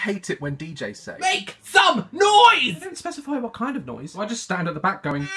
hate it when DJs say. Make some noise! They don't specify what kind of noise. I just stand at the back going.